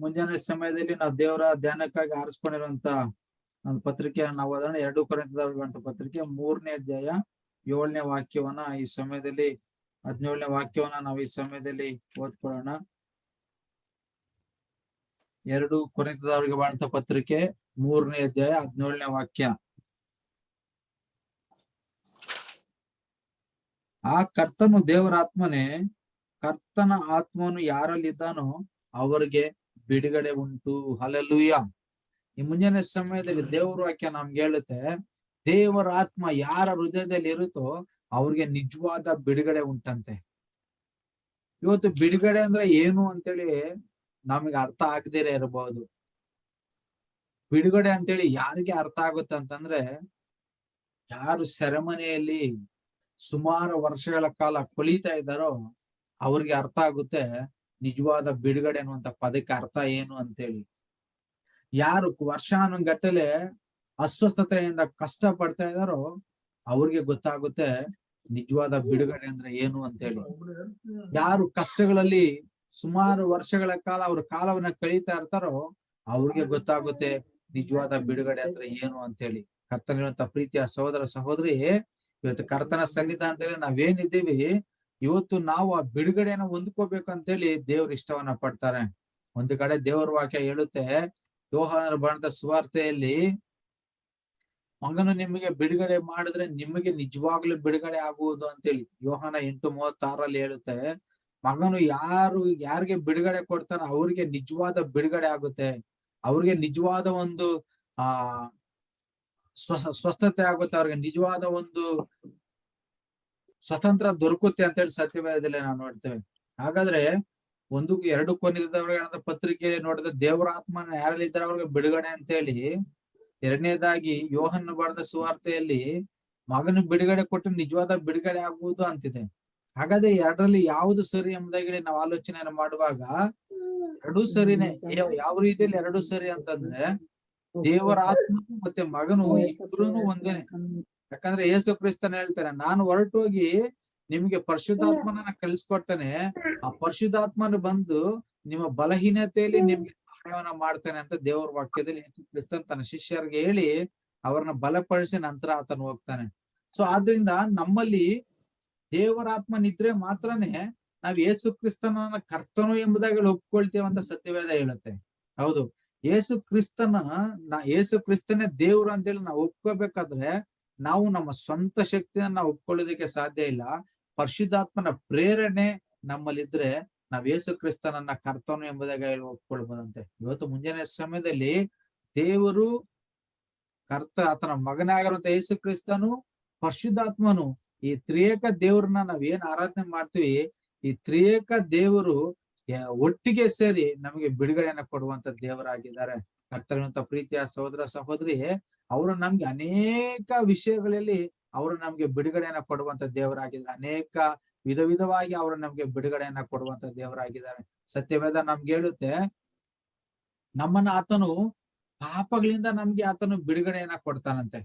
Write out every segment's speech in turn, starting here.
ಮುಂಜಾನೆ ಸಮಯದಲ್ಲಿ ನಾವು ದೇವರ ಧ್ಯಾನಕ್ಕಾಗಿ ಆರಿಸ್ಕೊಂಡಿರುವಂತ ಒಂದು ಪತ್ರಿಕೆಯನ್ನು ನಾವು ಅದನ್ನ ಎರಡು ಕೊರಿಂತದವರಿಗಂತ ಪತ್ರಿಕೆ ಮೂರನೇ ಅಧ್ಯಾಯ ಏಳನೇ ವಾಕ್ಯವನ್ನ ಈ ಸಮಯದಲ್ಲಿ, ಹದಿನೇಳನೇ ವಾಕ್ಯವನ್ನ ನಾವು ಈ ಸಮಯದಲ್ಲಿ ಓದ್ಕೊಳ್ಳೋಣ. ಎರಡು ಕೊರೆತದವರಿಗೆ ಬಾಣಂತ ಪತ್ರಿಕೆ ಮೂರನೇ ಅಧ್ಯಾಯ ಹದಿನೇಳನೇ ವಾಕ್ಯ. ಆ ಕರ್ತನು ದೇವರ ಆತ್ಮನೇ, ಕರ್ತನ ಆತ್ಮನು ಯಾರಲ್ಲಿದ್ದಾನೋ ಅವರಿಗೆ ಬಿಡುಗಡೆ ಉಂಟು. ಹಲಲುಯ್ಯ ಈ ಮುಂಜಾನೆ ಸಮಯದಲ್ಲಿ ದೇವರ ವಾಕ್ಯ ನಮ್ಗೆ ಹೇಳುತ್ತೆ, ದೇವರ ಆತ್ಮ ಯಾರ ಹೃದಯದಲ್ಲಿ ಇರುತ್ತೋ ಅವ್ರಿಗೆ ನಿಜವಾದ ಬಿಡುಗಡೆ ಉಂಟಂತೆ. ಇವತ್ತು ಬಿಡುಗಡೆ ಅಂದ್ರೆ ಏನು ಅಂತೇಳಿ ನಮಗೆ ಅರ್ಥ ಆಗದೇನೆ ಇರಬಹುದು. ಬಿಡುಗಡೆ ಅಂತೇಳಿ ಯಾರಿಗೆ ಅರ್ಥ ಆಗುತ್ತೆ ಅಂತಂದ್ರೆ, ಯಾರು ಸೆರೆಮನೆಯಲ್ಲಿ ಸುಮಾರು ವರ್ಷಗಳ ಕಾಲ ಕೊಳಿತಾ ಇದ್ದಾರೋ ಅವ್ರಿಗೆ ಅರ್ಥ ಆಗುತ್ತೆ. ನಿಜವಾದ ಬಿಡುಗಡೆ ಅನ್ನುವಂತ ಪದಕ್ಕೆ ಅರ್ಥ ಏನು ಅಂತೇಳಿ. ಯಾರು ವರ್ಷಾನುಗಟ್ಟಲೆ ಅಸ್ವಸ್ಥತೆಯಿಂದ ಕಷ್ಟ ಪಡ್ತಾ ಇದಾರೋ ಅವ್ರಿಗೆ ಗೊತ್ತಾಗುತ್ತೆ ನಿಜವಾದ ಬಿಡುಗಡೆ ಅಂದ್ರೆ ಏನು ಅಂತೇಳಿ. ಯಾರು ಕಷ್ಟಗಳಲ್ಲಿ ಸುಮಾರು ವರ್ಷಗಳ ಕಾಲ ಅವ್ರ ಕಾಲವನ್ನ ಕಳೀತಾ ಇರ್ತಾರೋ ಅವ್ರಿಗೆ ಗೊತ್ತಾಗುತ್ತೆ ನಿಜವಾದ ಬಿಡುಗಡೆ ಅಂದ್ರೆ ಏನು ಅಂತೇಳಿ. ಕರ್ತನಿರುವಂತ ಪ್ರೀತಿಯ ಸಹೋದರ ಸಹೋದರಿ, ಇವತ್ತು ಕರ್ತನ ಸನ್ನಿಧಾನದಲ್ಲಿ ನಾವೇನಿದ್ದೀವಿ ಇವತ್ತು ನಾವು ಆ ಬಿಡುಗಡೆಯನ್ನು ಹೊಂದ್ಕೋಬೇಕು ಅಂತೇಳಿ ದೇವ್ರ ಇಷ್ಟವನ್ನ ಪಡ್ತಾರೆ. ಒಂದು ಕಡೆ ದೇವರ ವಾಕ್ಯ ಹೇಳುತ್ತೆ ಯೋಹಾನರ ಬಣ್ಣದ ಸುವಾರ್ತೆಯಲ್ಲಿ, ಮಗನು ನಿಮಗೆ ಬಿಡುಗಡೆ ಮಾಡಿದ್ರೆ ನಿಮಗೆ ನಿಜವಾಗ್ಲೂ ಬಿಡುಗಡೆ ಆಗುವುದು ಅಂತೇಳಿ ಯೋಹಾನ ಎಂಟು ಮೂವತ್ತಾರಲ್ಲಿ ಹೇಳುತ್ತೆ. ಮಗನು ಯಾರು, ಯಾರಿಗೆ ಬಿಡುಗಡೆ ಕೊಡ್ತಾನೋ ಅವ್ರಿಗೆ ನಿಜವಾದ ಬಿಡುಗಡೆ ಆಗುತ್ತೆ. ಅವ್ರಿಗೆ ನಿಜವಾದ ಒಂದು, ಆ ಸ್ವಸ್ಥತೆ ಆಗುತ್ತೆ. ಅವ್ರಿಗೆ ನಿಜವಾದ ಒಂದು ಸ್ವತಂತ್ರ ದೊರಕುತ್ತೆ ಅಂತ ಹೇಳಿ ಸತ್ಯವೇದದಲ್ಲಿ ನಾವು ನೋಡ್ತೇವೆ. ಹಾಗಾದ್ರೆ ಒಂದು ಎರಡು ಕೊನೆದವರ ಪತ್ರಿಕೆಯಲ್ಲಿ ನೋಡಿದ ದೇವರ ಯಾರಲ್ಲಿ ಯಾರಲ್ಲಿದ್ದಾರೆ ಅವ್ರಿಗೆ ಬಿಡುಗಡೆ ಅಂತ ಹೇಳಿ ಎರಡನೇದಾಗಿ ಯೋಹನ್ ಬಾರದ ಸುವಾರ್ತೆಯಲ್ಲಿ ಮಗನ ಬಿಡುಗಡೆ ಕೊಟ್ಟು ನಿಜವಾದ ಬಿಡುಗಡೆ ಆಗುವುದು ಅಂತಿದೆ. ಹಾಗಾದ್ರೆ ಎರಡರಲ್ಲಿ ಯಾವುದು ಸರಿ ಎಂಬುದಾಗಿ ನಾವು ಆಲೋಚನೆಯನ್ನು ಮಾಡುವಾಗ ಎರಡೂ ಸರಿನೇ. ಯಾವ- ಯಾವ ರೀತಿಯಲ್ಲಿ ಎರಡು ಸರಿ ಅಂತಂದ್ರೆ ದೇವರಾತ್ಮ ಮತ್ತೆ ಮಗನು ಇಬ್ರು ಒಂದೇನೆ. ಯಾಕಂದ್ರೆ ಯೇಸು ಕ್ರಿಸ್ತನ ಹೇಳ್ತಾರೆ ನಾನು ಹೊರಟೋಗಿ ನಿಮ್ಗೆ ಪರಿಶುದ್ಧಾತ್ಮನ ಕಳಿಸ್ಕೊಡ್ತಾನೆ. ಆ ಪರಿಶುದ್ಧಾತ್ಮನ ಬಂದು ನಿಮ್ಮ ಬಲಹೀನತೆಯಲ್ಲಿ ನಿಮ್ಗೆ ಸಹಾಯವನ್ನ ಮಾಡ್ತಾನೆ ಅಂತ ದೇವರ ವಾಕ್ಯದಲ್ಲಿ ಯೇಸು ಕ್ರಿಸ್ತನ್ ತನ್ನ ಶಿಷ್ಯರಿಗೆ ಹೇಳಿ ಅವ್ರನ್ನ ಬಲಪಡಿಸಿ ನಂತರ ಆತನು ಹೋಗ್ತಾನೆ. ಸೊ ಆದ್ರಿಂದ ನಮ್ಮಲ್ಲಿ ದೇವರಾತ್ಮನಿದ್ರೆ ಮಾತ್ರನೇ ನಾವ್ ಯೇಸು ಕ್ರಿಸ್ತನ ಕರ್ತನು ಎಂಬುದಾಗಿ ಒಪ್ಕೊಳ್ತೇವೆ ಅಂತ ಸತ್ಯವೇದ ಹೇಳುತ್ತೆ. ಹೌದು. ಯೇಸು ಕ್ರಿಸ್ತನ ನಾ ಯೇಸು ಕ್ರಿಸ್ತನೇ ದೇವ್ರು ಅಂತೇಳಿ ನಾವು ಒಪ್ಕೋಬೇಕಾದ್ರೆ ನಾವು ನಮ್ಮ ಸ್ವಂತ ಶಕ್ತಿಯನ್ನ ನಾವು ಒಪ್ಕೊಳ್ಳೋದಕ್ಕೆ ಸಾಧ್ಯ ಇಲ್ಲ. ಪರಿಶುದ್ಧಾತ್ಮನ ಪ್ರೇರಣೆ ನಮ್ಮಲ್ಲಿದ್ರೆ ನಾವ್ ಯೇಸು ಕ್ರಿಸ್ತನನ್ನ ಕರ್ತನು ಎಂಬುದಾಗಿ ಒಪ್ಕೊಳ್ಬೋದಂತೆ. ಇವತ್ತು ಮುಂಜಾನೆ ಸಮಯದಲ್ಲಿ ದೇವರು ಕರ್ತ ಆತನ ಮಗನಾಗಿರುವಂತ ಯೇಸು ಕ್ರಿಸ್ತನು, ಪರಿಶುದ್ಧಾತ್ಮನು ಈ ತ್ರಿಯೇಕ ದೇವ್ರನ್ನ ನಾವ್ ಏನ್ ಆರಾಧನೆ ಮಾಡ್ತೀವಿ, ಈ ತ್ರಿಯೇಕ ದೇವರು ಒಟ್ಟಿಗೆ ಸೇರಿ ನಮಗೆ ಬಿಡುಗಡೆಯನ್ನ ಕೊಡುವಂತ ದೇವರಾಗಿದ್ದಾರೆ. ಕರ್ತರಂತ ಪ್ರೀತಿಯ ಸಹೋದರ ಸಹೋದರಿ, ಅವರು ನಮ್ಗೆ ಅನೇಕ ವಿಷಯಗಳಲ್ಲಿ ಅವರು ನಮ್ಗೆ ಬಿಡುಗಡೆಯನ್ನ ಕೊಡುವಂತ ದೇವರಾಗಿದ್ದಾರೆ. ಅನೇಕ ವಿಧ ವಿಧವಾಗಿ ಅವರು ನಮ್ಗೆ ಬಿಡುಗಡೆಯನ್ನ ಕೊಡುವಂತ ದೇವರಾಗಿದ್ದಾರೆ. ಸತ್ಯವೇದ ನಮ್ಗೆ ಹೇಳುತ್ತೆ, ನಮ್ಮನ್ನ ಆತನು ಪಾಪಗಳಿಂದ ನಮ್ಗೆ ಆತನು ಬಿಡುಗಡೆಯನ್ನ ಕೊಡ್ತಾನಂತೆ.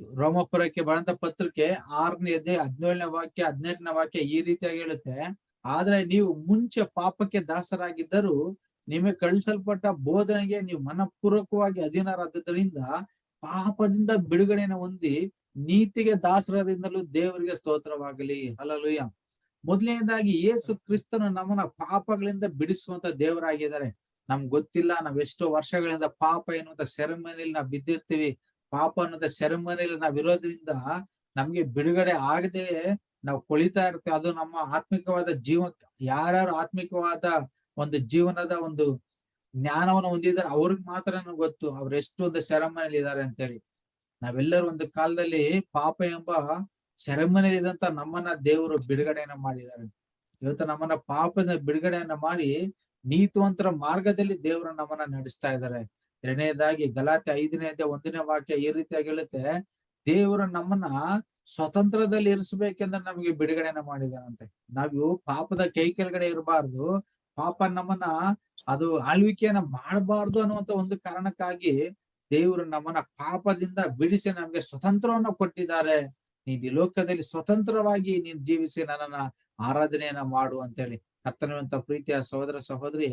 ರೋಮಪುರಕ್ಕೆ ಬರಂತ ಪತ್ರಿಕೆ ಆರನೇ ಅಧ್ಯಾಯ ಹದಿನೇಳನೇ ವಾಕ್ಯ, ಹದಿನೆಂಟನೇ ವಾಕ್ಯ ಈ ರೀತಿಯಾಗಿ ಹೇಳುತ್ತೆ, ಆದ್ರೆ ನೀವು ಮುಂಚೆ ಪಾಪಕ್ಕೆ ದಾಸರಾಗಿದ್ದರೂ ನಿಮಗೆ ಕಳಿಸಲ್ಪಟ್ಟ ಬೋಧನೆಗೆ ನೀವು ಮನಪೂರ್ವಕವಾಗಿ ಅಧೀನರಾದ್ದರಿಂದ ಪಾಪದಿಂದ ಬಿಡುಗಡೆಯನ್ನು ಹೊಂದಿ ನೀತಿಗೆ ದಾಸರದಿಂದಲೂ ದೇವರಿಗೆ ಸ್ತೋತ್ರವಾಗಲಿ. ಅಲಲುಯ್ಯ ಮೊದಲನೇದಾಗಿ ಯೇಸು ಕ್ರಿಸ್ತನು ನಮ್ಮನ್ನ ಪಾಪಗಳಿಂದ ಬಿಡಿಸುವಂತ ದೇವರಾಗಿದ್ದಾರೆ. ನಮ್ಗೆ ಗೊತ್ತಿಲ್ಲ, ನಾವ್ ಎಷ್ಟೋ ವರ್ಷಗಳಿಂದ ಪಾಪ ಎನ್ನುವಂತ ಸೆರೆಮನೆಯಲ್ಲಿ ನಾವು ಬಿದ್ದಿರ್ತೀವಿ. ಪಾಪ ಅನ್ನೋದ ನಾವ್ ಇರೋದ್ರಿಂದ ನಮ್ಗೆ ಬಿಡುಗಡೆ ಆಗದೆ ನಾವು ಕೊಳಿತಾ ಇರ್ತೇವೆ. ಅದು ನಮ್ಮ ಆತ್ಮಿಕವಾದ ಜೀವ, ಯಾರ್ಯಾರು ಆತ್ಮಿಕವಾದ ಒಂದು ಜೀವನದ ಒಂದು ಜ್ಞಾನವನ್ನು ಹೊಂದಿದ್ದಾರೆ. ಅವ್ರಿಗೆ ಮಾತ್ರ ಗೊತ್ತು ಅವ್ರು ಎಷ್ಟು ಒಂದು ಸೆರೆಮನೆಯಲ್ಲಿ ಇದ್ದಾರೆ ಅಂತೇಳಿ. ನಾವೆಲ್ಲರೂ ಒಂದು ಕಾಲದಲ್ಲಿ ಪಾಪ ಎಂಬ ಸೆರೆಮನೆಯಲ್ಲಿ ಇದ್ದಂತ ನಮ್ಮನ್ನ ದೇವರು ಬಿಡುಗಡೆಯನ್ನ ಮಾಡಿದ್ದಾರೆ. ಇವತ್ತು ನಮ್ಮನ್ನ ಪಾಪದ ಬಿಡುಗಡೆಯನ್ನ ಮಾಡಿ ನೀತುವಂತರ ಮಾರ್ಗದಲ್ಲಿ ದೇವರು ನಮ್ಮನ್ನ ನಡೆಸ್ತಾ ಇದ್ದಾರೆ. ಎರಡನೇದಾಗಿ ಗಲಾತೆ ಐದನೇದೇ ಒಂದನೇ ವಾಕ್ಯ ಈ ರೀತಿಯಾಗಿ ಹೇಳುತ್ತೆ, ದೇವರು ನಮ್ಮನ್ನ ಸ್ವತಂತ್ರದಲ್ಲಿ ಇರಿಸ್ಬೇಕೆಂದ್ರೆ ನಮಗೆ ಬಿಡುಗಡೆನ ಮಾಡಿದಾನಂತೆ ನಾವು ಪಾಪದ ಕೈ ಕೆಳಗಡೆ ಇರಬಾರ್ದು ಪಾಪ ನಮ್ಮನ್ನ ಅದು ಆಳ್ವಿಕೆಯನ್ನ ಮಾಡಬಾರ್ದು ಅನ್ನುವಂತ ಒಂದು ಕಾರಣಕ್ಕಾಗಿ ದೇವರು ನಮ್ಮನ್ನ ಪಾಪದಿಂದ ಬಿಡಿಸಿ ನಮ್ಗೆ ಸ್ವತಂತ್ರವನ್ನ ಕೊಟ್ಟಿದ್ದಾರೆ. ನೀನ್ ಈ ಲೋಕದಲ್ಲಿ ಸ್ವತಂತ್ರವಾಗಿ ನೀನ್ ಜೀವಿಸಿ ನನ್ನನ್ನ ಆರಾಧನೆಯನ್ನ ಮಾಡು ಅಂತೇಳಿ ಕರ್ತನವಂತ ಪ್ರೀತಿಯ ಸಹೋದರ ಸಹೋದರಿ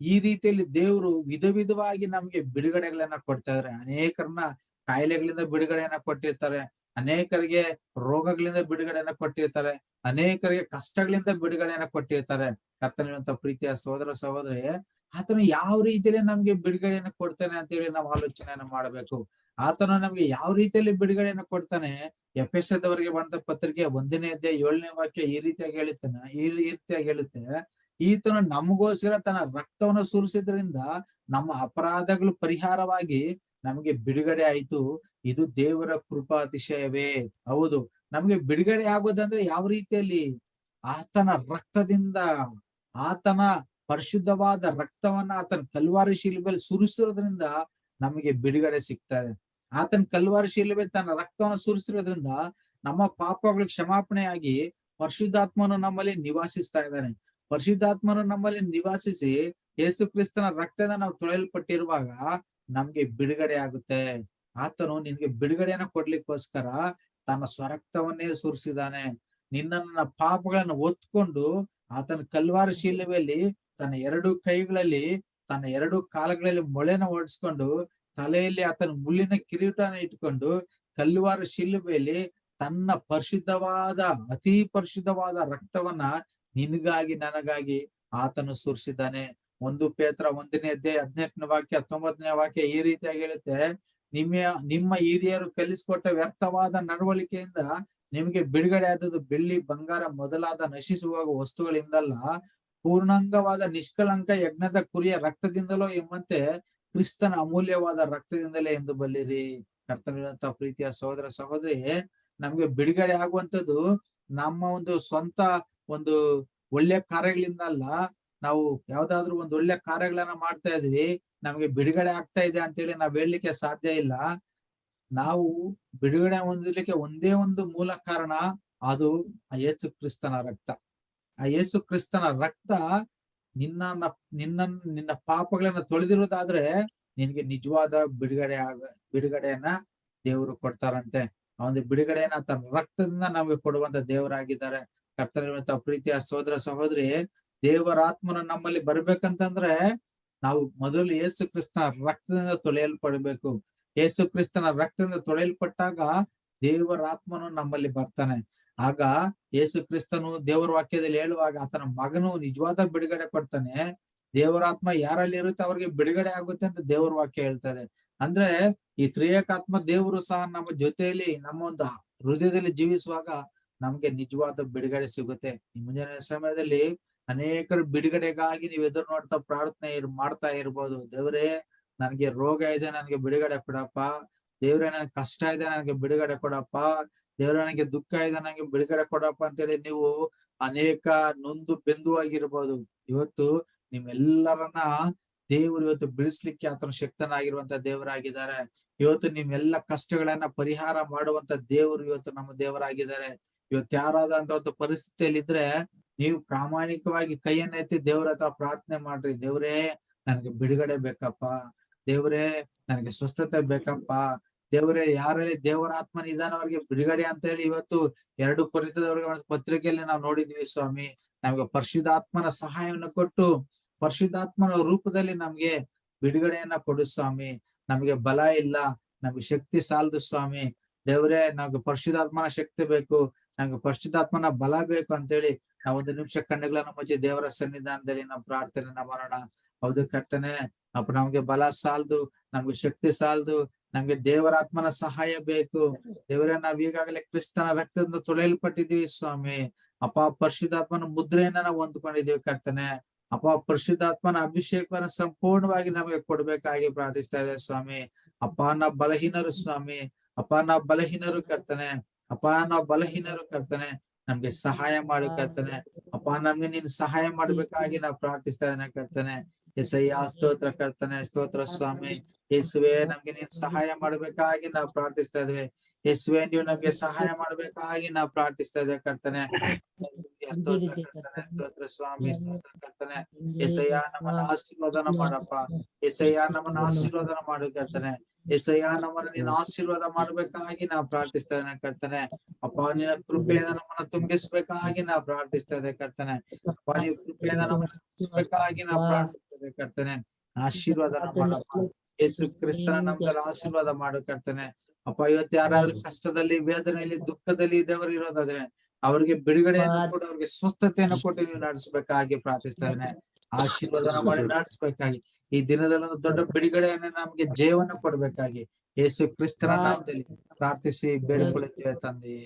ಈ ರೀತಿಯಲ್ಲಿ ದೇವರು ವಿಧ ವಿಧವಾಗಿ ನಮ್ಗೆ ಬಿಡುಗಡೆಗಳನ್ನ ಕೊಡ್ತಾ ಇದಾರೆ. ಅನೇಕರನ್ನ ಕಾಯಿಲೆಗಳಿಂದ ಬಿಡುಗಡೆಯನ್ನ ಕೊಟ್ಟಿರ್ತಾರೆ. ಅನೇಕರಿಗೆ ರೋಗಗಳಿಂದ ಬಿಡುಗಡೆಯನ್ನ ಕೊಟ್ಟಿರ್ತಾರೆ, ಅನೇಕರಿಗೆ ಕಷ್ಟಗಳಿಂದ ಬಿಡುಗಡೆಯನ್ನ ಕೊಟ್ಟಿರ್ತಾರೆ. ಕರ್ತನಿರುವಂತ ಪ್ರೀತಿಯ ಸಹೋದರ ಸಹೋದರಿ, ಆತನು ಯಾವ ರೀತಿಯಲ್ಲಿ ನಮ್ಗೆ ಬಿಡುಗಡೆಯನ್ನ ಕೊಡ್ತಾನೆ ಅಂತ ಹೇಳಿ ನಾವು ಆಲೋಚನೆಯನ್ನ ಮಾಡಬೇಕು. ಆತನು ನಮ್ಗೆ ಯಾವ ರೀತಿಯಲ್ಲಿ ಬಿಡುಗಡೆಯನ್ನ ಕೊಡ್ತಾನೆ? ಎಫೆಸದವರಿಗೆ ಬಂದ ಪತ್ರಿಕೆ ಒಂದನೇ ಅಧ್ಯಾಯ ಏಳನೇ ವಾಕ್ಯ ಈ ರೀತಿಯಾಗಿ ಹೇಳುತ್ತಾನೆ, ಈ ರೀತಿಯಾಗಿ ಹೇಳುತ್ತೆ. ಈತನು ನಮಗೋಸ್ಕರ ತನ್ನ ರಕ್ತವನ್ನು ಸುರಿಸಿದ್ರಿಂದ ನಮ್ಮ ಅಪರಾಧಗಳು ಪರಿಹಾರವಾಗಿ ನಮಗೆ ಬಿಡುಗಡೆ ಆಯ್ತು. ಇದು ದೇವರ ಕೃಪಾತಿಶಯವೇ. ಹೌದು. ನಮ್ಗೆ ಬಿಡುಗಡೆ ಆಗೋದಂದ್ರೆ ಯಾವ ರೀತಿಯಲ್ಲಿ? ಆತನ ರಕ್ತದಿಂದ. ಆತನ ಪರಿಶುದ್ಧವಾದ ರಕ್ತವನ್ನ ಆತನ ಕಲ್ವಾರಿ ಶಿಲ್ಬೆಲ್ ಸುರಿಸಿರೋದ್ರಿಂದ ನಮಗೆ ಬಿಡುಗಡೆ ಸಿಗ್ತಾ ಇದೆ. ಆತನ ಕಲ್ವಾರಿ ಶಿಲ್ಬೆ ತನ್ನ ರಕ್ತವನ್ನು ಸುರಿಸಿರೋದ್ರಿಂದ ನಮ್ಮ ಪಾಪಗಳು ಕ್ಷಮಾಪಣೆಯಾಗಿ ಪರಿಶುದ್ಧಾತ್ಮನು ನಮ್ಮಲ್ಲಿ ನಿವಾಸಿಸ್ತಾ ಇದ್ದಾನೆ. ಪರಿಶುದ್ಧಾತ್ಮನು ನಮ್ಮಲ್ಲಿ ನಿವಾಸಿಸಿ ಯೇಸು ಕ್ರಿಸ್ತನ ರಕ್ತದ ನಾವು ತೊಳೆಯಲ್ಪಟ್ಟಿರುವಾಗ ನಮ್ಗೆ ಬಿಡುಗಡೆ ಆಗುತ್ತೆ. ಆತನು ನಿನ್ಗೆ ಬಿಡುಗಡೆಯನ್ನ ಕೊಡ್ಲಿಕ್ಕೋಸ್ಕರ ತನ್ನ ಸ್ವರಕ್ತವನ್ನೇ ಸುರಿಸಿದಾನೆ ನಿನ್ನ ಪಾಪಗಳನ್ನು ಒತ್ಕೊಂಡು ಆತನ ಕಲ್ವಾರ ಶಿಲುಬೆಯಲ್ಲಿ ತನ್ನ ಎರಡು ಕೈಗಳಲ್ಲಿ, ತನ್ನ ಎರಡು ಕಾಲಗಳಲ್ಲಿ ಮೊಳೆನ ಓಡಿಸ್ಕೊಂಡು ತಲೆಯಲ್ಲಿ ಆತನ ಮುಳ್ಳಿನ ಕಿರೀಟನ ಇಟ್ಕೊಂಡು ಕಲ್ವಾರ ಶಿಲುಬೆಯಲ್ಲಿ ತನ್ನ ಪರಿಶುದ್ಧವಾದ, ಅತಿ ಪರಿಶುದ್ಧವಾದ ರಕ್ತವನ್ನ ನಿನಗಾಗಿ ನನಗಾಗಿ ಆತನು ಸುರಿಸಿದ್ದಾನೆ. ಒಂದು ಪೇತ್ರ ಒಂದನೇ ಅಧ್ಯಾಯ ಹದಿನೆಂಟನೇ ವಾಕ್ಯ ಹತ್ತೊಂಬತ್ತನೇ ವಾಕ್ಯ ಈ ರೀತಿಯಾಗಿ ಹೇಳುತ್ತೆ. ನಿಮ್ಮ ನಿಮ್ಮ ಹಿರಿಯರು ಕಲಿಸಿಕೊಟ್ಟ ವ್ಯರ್ಥವಾದ ನಡವಳಿಕೆಯಿಂದ ನಿಮಗೆ ಬಿಡುಗಡೆ ಆದದ್ದು ಬೆಳ್ಳಿ, ಬಂಗಾರ ಮೊದಲಾದ ನಶಿಸುವ ವಸ್ತುಗಳಿಂದಲ್ಲ. ಪೂರ್ಣಾಂಗವಾದ ನಿಷ್ಕಳಂಕ ಯಜ್ಞದ ಕುರಿಯ ರಕ್ತದಿಂದಲೋ ಎಂಬಂತೆ ಕ್ರಿಸ್ತನ ಅಮೂಲ್ಯವಾದ ರಕ್ತದಿಂದಲೇ ಎಂದು ಬಲ್ಲಿರಿ. ಕರ್ತನಂತ ಪ್ರೀತಿಯ ಸಹೋದರ ಸಹೋದರಿ, ನಮ್ಗೆ ಬಿಡುಗಡೆ ಆಗುವಂತದ್ದು ನಮ್ಮ ಒಂದು ಸ್ವಂತ ಒಂದು ಒಳ್ಳೆ ಕಾರ್ಯಗಳಿಂದ ಅಲ್ಲ ನಾವು ಯಾವ್ದಾದ್ರು ಒಂದು ಒಳ್ಳೆ ಕಾರ್ಯಗಳನ್ನ ಮಾಡ್ತಾ ಇದ್ವಿ, ನಮ್ಗೆ ಬಿಡುಗಡೆ ಆಗ್ತಾ ಇದೆ ಅಂತೇಳಿ ನಾವ್ ಹೇಳಲಿಕ್ಕೆ ಸಾಧ್ಯ ಇಲ್ಲ. ನಾವು ಬಿಡುಗಡೆ ಹೊಂದಲಿಕ್ಕೆ ಒಂದೇ ಒಂದು ಮೂಲ ಕಾರಣ ಅದು ಆ ಯೇಸು ಕ್ರಿಸ್ತನ ರಕ್ತ. ಆ ಯೇಸು ಕ್ರಿಸ್ತನ ರಕ್ತ ನಿನ್ನ ನಿನ್ನ ನಿನ್ನ ಪಾಪಗಳನ್ನ ತೊಳೆದಿರೋದಾದ್ರೆ ನಿನ್ಗೆ ನಿಜವಾದ ಬಿಡುಗಡೆ ಆಗ, ಬಿಡುಗಡೆಯನ್ನ ದೇವರು ಕೊಡ್ತಾರಂತೆ. ಒಂದು ಬಿಡುಗಡೆಯನ್ನ ತನ್ನ ರಕ್ತದಿಂದ ನಮ್ಗೆ ಕೊಡುವಂತ ದೇವರಾಗಿದ್ದಾರೆ. ಕರ್ತನಿರುವಂತ ಪ್ರೀತಿಯ ಸಹೋದರ ಸಹೋದರಿ ದೇವರಾತ್ಮನ ನಮ್ಮಲ್ಲಿ ಬರ್ಬೇಕಂತಂದ್ರೆ ನಾವು ಮೊದಲು ಯೇಸು ಕ್ರಿಸ್ತನ ರಕ್ತದಿಂದ ತೊಳೆಯಲ್ಪಡ್ಬೇಕು. ಯೇಸು ಕ್ರಿಸ್ತನ ರಕ್ತದಿಂದ ತೊಳೆಯಲ್ಪಟ್ಟಾಗ ದೇವರಾತ್ಮನು ನಮ್ಮಲ್ಲಿ ಬರ್ತಾನೆ. ಆಗ ಯೇಸು ಕ್ರಿಸ್ತನು ದೇವರ ವಾಕ್ಯದಲ್ಲಿ ಹೇಳುವಾಗ ಆತನ ಮಗನು ನಿಜವಾದ ಬಿಡುಗಡೆ ಕೊಡ್ತಾನೆ. ದೇವರಾತ್ಮ ಯಾರಲ್ಲಿ ಇರುತ್ತೆ ಅವ್ರಿಗೆ ಬಿಡುಗಡೆ ಆಗುತ್ತೆ ಅಂತ ದೇವರ ವಾಕ್ಯ ಹೇಳ್ತದೆ. ಅಂದ್ರೆ ಈ ತ್ರಿಯಕಾತ್ಮ ದೇವರು ಸಹ ನಮ್ಮ ಜೊತೆಯಲ್ಲಿ ನಮ್ಮ ಒಂದು ಹೃದಯದಲ್ಲಿ ಜೀವಿಸುವಾಗ ನಮ್ಗೆ ನಿಜವಾದ ಬಿಡುಗಡೆ ಸಿಗುತ್ತೆ. ಈ ಮುಂಜಾನೆ ಸಮಯದಲ್ಲಿ ಅನೇಕರು ಬಿಡುಗಡೆಗಾಗಿ ನೀವು ಎದುರು ನೋಡ್ತಾ ಪ್ರಾರ್ಥನೆ ಇರ್, ಮಾಡ್ತಾ ಇರ್ಬೋದು. ದೇವರೇ, ನನ್ಗೆ ರೋಗ ಇದೆ, ನನ್ಗೆ ಬಿಡುಗಡೆ ಕೊಡಪ್ಪ. ದೇವ್ರೆ, ನನ್ಗೆ ಕಷ್ಟ ಇದೆ, ನನಗೆ ಬಿಡುಗಡೆ ಕೊಡಪ್ಪ. ದೇವ್ರ, ನನಗೆ ದುಃಖ ಇದೆ ನನಗೆ ಬಿಡುಗಡೆ ಕೊಡಪ್ಪ ಅಂತೇಳಿ ನೀವು ಅನೇಕ ನೊಂದು ಬೆಂದು ಆಗಿರ್ಬೋದು ಇವತ್ತು ನಿಮ್ಮೆಲ್ಲರನ್ನ ದೇವರು ಇವತ್ತು ಬಿಡಿಸ್ಲಿಕ್ಕೆ ಆತನ ಶಕ್ತನಾಗಿರುವಂತ ದೇವರಾಗಿದ್ದಾರೆ. ಇವತ್ತು ನಿಮ್ಮೆಲ್ಲ ಕಷ್ಟಗಳನ್ನ ಪರಿಹಾರ ಮಾಡುವಂತ ದೇವರು ಇವತ್ತು ನಮ್ಮ ದೇವರಾಗಿದ್ದಾರೆ. ಇವತ್ತು ಯಾರಾದಂತ ಒಂದು ಪರಿಸ್ಥಿತಿಯಲ್ಲಿ ಇದ್ರೆ ನೀವು ಪ್ರಾಮಾಣಿಕವಾಗಿ ಕೈಯನ್ನ ಎತ್ತಿ ದೇವ್ರ ಹತ್ರ ಪ್ರಾರ್ಥನೆ ಮಾಡ್ರಿ. ದೇವ್ರೇ, ನನಗೆ ಬಿಡುಗಡೆ ಬೇಕಪ್ಪ. ದೇವ್ರೇ, ನನಗೆ ಸ್ವಸ್ಥತೆ ಬೇಕಪ್ಪ. ದೇವರೇ, ಯಾರಲ್ಲಿ ದೇವರ ಆತ್ಮ ನಿಧಾನವರಿಗೆ ಅವ್ರಿಗೆ ಬಿಡುಗಡೆ ಅಂತ ಹೇಳಿ ಇವತ್ತು ಎರಡು ಕೊರಿತದವ್ರಿಗೆ ಪತ್ರಿಕೆಯಲ್ಲಿ ನಾವು ನೋಡಿದ್ವಿ ಸ್ವಾಮಿ. ನಮ್ಗೆ ಪರಿಶುದ್ಧಾತ್ಮನ ಸಹಾಯವನ್ನು ಕೊಟ್ಟು, ಪರಿಶುದ್ಧಾತ್ಮನ ರೂಪದಲ್ಲಿ ನಮ್ಗೆ ಬಿಡುಗಡೆಯನ್ನ ಕೊಡು ಸ್ವಾಮಿ. ನಮ್ಗೆ ಬಲ ಇಲ್ಲ. ನಮ್ಗೆ ಶಕ್ತಿ ಸಾಲದು ಸ್ವಾಮಿ. ದೇವರೇ, ನಮ್ಗೆ ಪರಿಶುದ್ಧಾತ್ಮನ ಶಕ್ತಿ ಬೇಕು. ನಮ್ಗೆ ಪರಿಶುದ್ಧಾತ್ಮನ ಬಲ ಬೇಕು ಅಂತೇಳಿ ನಾವು ಒಂದು ನಿಮಿಷ ಕಣ್ಣುಗಳ ಮುಚ್ಚಿ ದೇವರ ಸನ್ನಿಧಾನದಲ್ಲಿ ನಾವು ಪ್ರಾರ್ಥನೆ ಮಾಡೋಣ. ಹೌದು ಕರ್ತನೆ, ಅಪ್ಪ ನಮ್ಗೆ ಬಲ ಸಾಲದು, ನಮ್ಗೆ ಶಕ್ತಿ ಸಾಲದು, ನಮ್ಗೆ ದೇವರಾತ್ಮನ ಸಹಾಯ ಬೇಕು. ದೇವರೇ, ನಾವ್ ಈಗಾಗಲೇ ಕ್ರಿಸ್ತನ ರಕ್ತದಿಂದ ತೊಳೆಯಲ್ಪಟ್ಟಿದೀವಿ ಸ್ವಾಮಿ. ಅಪ್ಪ, ಪರಿಶುದ್ಧಾತ್ಮನ ಮುದ್ರೆಯನ್ನ ನಾವು ಹೊಂದ್ಕೊಂಡಿದೀವಿ ಕರ್ತನೆ. ಅಪ್ಪ, ಪರಿಶುದ್ಧಾತ್ಮನ ಅಭಿಷೇಕವನ್ನ ಸಂಪೂರ್ಣವಾಗಿ ನಮಗೆ ಕೊಡ್ಬೇಕಾಗಿ ಪ್ರಾರ್ಥಿಸ್ತಾ ಇದೆ ಸ್ವಾಮಿ. ಅಪ್ಪ, ನಾವ್ ಬಲಹೀನರು ಸ್ವಾಮಿ. ಅಪ್ಪ, ನಾವ್ ಬಲಹೀನರು ಕರ್ತನೆ. ಅಪ್ಪ, ನಾವ್ ಬಲಹೀನರು ಕರ್ತನೆ. ನಮ್ಗೆ ಸಹಾಯ ಮಾಡು ಕರ್ತನೆ. ಅಪ್ಪ ನಮ್ಗೆ ನೀನ್ ಸಹಾಯ ಮಾಡ್ಬೇಕಾಗಿ ನಾವು ಪ್ರಾರ್ಥಿಸ್ತಾ ಇದನ್ನ ಕರ್ತನೆ. ಎಸಯ್ಯ, ಸ್ತೋತ್ರ ಕರ್ತನೆ, ಸ್ತೋತ್ರ ಸ್ವಾಮಿ. ಯೇಸುವೆ, ನಮ್ಗೆ ನೀನ್ ಸಹಾಯ ಮಾಡ್ಬೇಕಾಗಿ ನಾವು ಪ್ರಾರ್ಥಿಸ್ತಾ ಇದ್ವಿ ಯೇಸುವೆ, ನೀವು ನಮ್ಗೆ ಸಹಾಯ ಮಾಡ್ಬೇಕಾಗಿ ನಾವು ಪ್ರಾರ್ಥಿಸ್ತಾ ಇದ್ದೇವೆ ಕರ್ತನೆ. ಸ್ತೋತ್ರ ಕರ್ತನೆ ಸ್ತೋತ್ರ ಸ್ವಾಮಿ ಸ್ತೋತ್ರ ಕರ್ತನೆ ಎಸಯ್ಯ ನಮ್ಮನ್ನ ಆಶೀರ್ವಾದನ ಮಾಡಪ್ಪ ಎಸಯ್ಯ ನಮ್ಮನ್ನ ಆಶೀರ್ವಾದನ ಮಾಡು ಕರ್ತನೆ ಎಸಯ್ಯ ನಮ್ಮನ್ನ ನೀನು ಆಶೀರ್ವಾದ ಮಾಡ್ಬೇಕಾಗಿ ನಾ ಪ್ರಾರ್ಥಿಸ್ತಾ ಇದ್ದೇನೆ ಕರ್ತನೆ ಅಪ್ಪ ನಿನ್ನ ಕೃಪೆಯಿಂದ ನಮ್ಮನ್ನ ತುಂಬಿಸ್ಬೇಕಾಗಿ ನಾ ಪ್ರಾರ್ಥಿಸ್ತಾ ಇದ್ದೆ ಕರ್ತನೆ ಅಪ್ಪ ನೀವು ಕೃಪೆಯಿಂದ ನಮ್ಮನ್ನ ತುಂಬಿಸ್ಬೇಕಾಗಿ ನಾ ಪ್ರಾರ್ಥಿಸ್ತಾ ಇದ್ದೆ ಕರ್ತನೆ ಆಶೀರ್ವಾದನ ಮಾಡಪ್ಪ ಯೇಸು ಕ್ರಿಸ್ತನ ನಮ್ದಲ್ಲಿ ಆಶೀರ್ವಾದ ಮಾಡು ಕರ್ತನೆ ಅಪ್ಪ ಇವತ್ತು ಯಾರಾದ್ರೂ ಕಷ್ಟದಲ್ಲಿ ವೇದನೆಯಲ್ಲಿ ದುಃಖದಲ್ಲಿ ಇದ್ದವರು ಇರೋದಾದ್ರೆ ಅವ್ರಿಗೆ ಬಿಡುಗಡೆಯನ್ನು ಕೂಡ ಅವ್ರಿಗೆ ಸ್ವಸ್ಥತೆಯನ್ನು ಕೊಟ್ಟು ನೀವು ನಡೆಸಬೇಕಾಗಿ ಪ್ರಾರ್ಥಿಸ್ತಾ ಇದ್ದೇನೆ ಆಶೀರ್ವಾದನ ಮಾಡಿ ನಡೆಸಬೇಕಾಗಿ. ಈ ದಿನದಲ್ಲಿ ದೊಡ್ಡ ಬಿಡುಗಡೆಯನ್ನು ನಮ್ಗೆ ಜಯವನ್ನು ಕೊಡ್ಬೇಕಾಗಿ. ಯೇಸು ಕ್ರಿಸ್ತನ ನಾಮದಲ್ಲಿ ಪ್ರಾರ್ಥಿಸಿ ಬೇಡಿಕೊಳ್ಳುತ್ತೇವೆ ತಂದೆ.